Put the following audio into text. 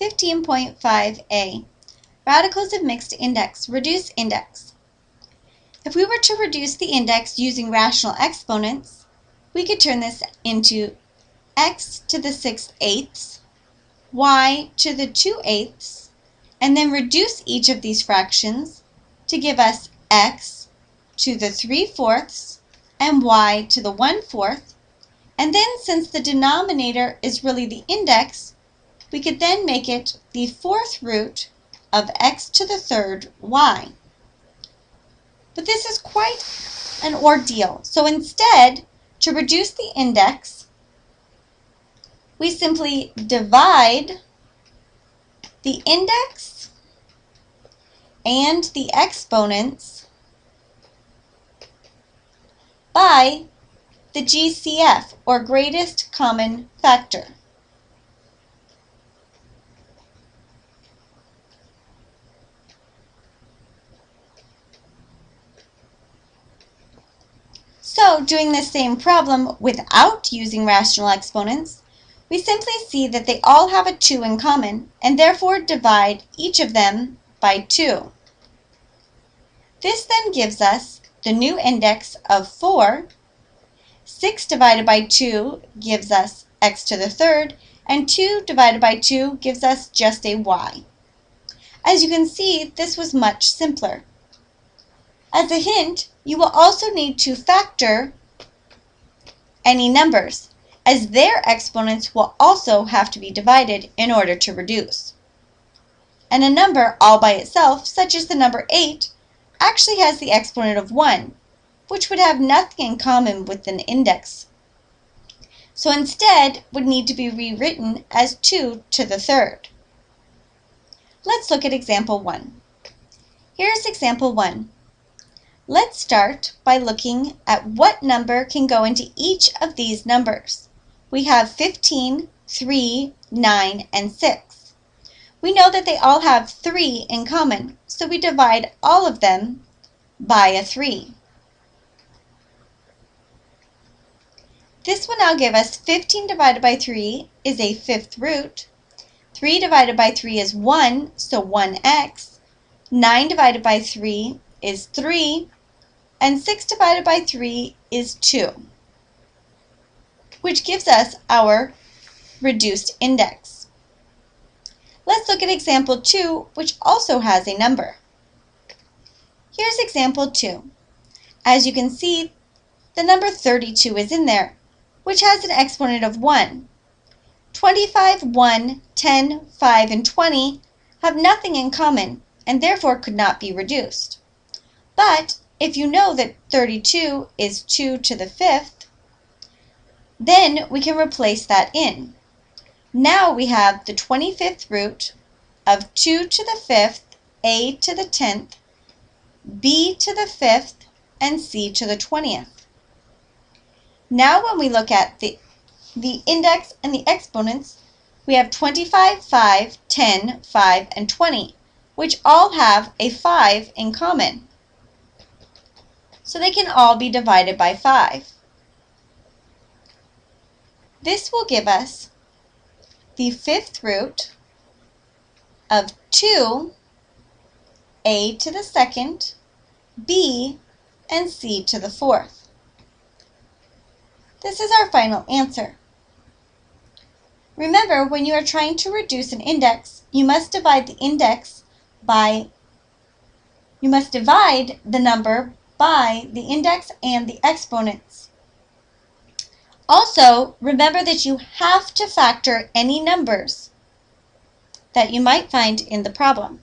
15.5a, radicals of mixed index, reduce index. If we were to reduce the index using rational exponents, we could turn this into x to the 6 eighths, y to the 2 eighths, and then reduce each of these fractions to give us x to the 3 fourths and y to the 1 fourth. And then since the denominator is really the index, we could then make it the fourth root of x to the third y. But this is quite an ordeal. So instead, to reduce the index, we simply divide the index and the exponents by the GCF, or greatest common factor. So, doing the same problem without using rational exponents, we simply see that they all have a 2 in common, and therefore divide each of them by 2. This then gives us the new index of 4. 6 divided by 2 gives us x to the third, and 2 divided by 2 gives us just a y. As you can see, this was much simpler. As a hint, you will also need to factor any numbers, as their exponents will also have to be divided in order to reduce. And a number all by itself, such as the number 8, actually has the exponent of 1, which would have nothing in common with an index. So instead would need to be rewritten as 2 to the third. Let's look at example 1. Here's example 1. Let's start by looking at what number can go into each of these numbers. We have 15, 3, 9, and 6. We know that they all have 3 in common, so we divide all of them by a 3. This will now give us 15 divided by 3 is a fifth root. 3 divided by 3 is 1, so 1x. 9 divided by 3 is 3, and 6 divided by 3 is 2, which gives us our reduced index. Let's look at example 2, which also has a number. Here's example 2. As you can see, the number 32 is in there, which has an exponent of 1. 25, 1, 10, 5, and 20 have nothing in common and therefore could not be reduced. But if you know that 32 is 2 to the fifth, then we can replace that in. Now we have the 25th root of 2 to the fifth, a to the 10th, b to the fifth, and c to the 20th. Now when we look at the, the index and the exponents, we have 25, 5, 10, 5, and 20, which all have a 5 in common so they can all be divided by 5. This will give us the fifth root of 2, a to the second, b, and c to the fourth. This is our final answer. Remember, when you are trying to reduce an index, you must divide the index by, you must divide the number by the index and the exponents. Also, remember that you have to factor any numbers that you might find in the problem.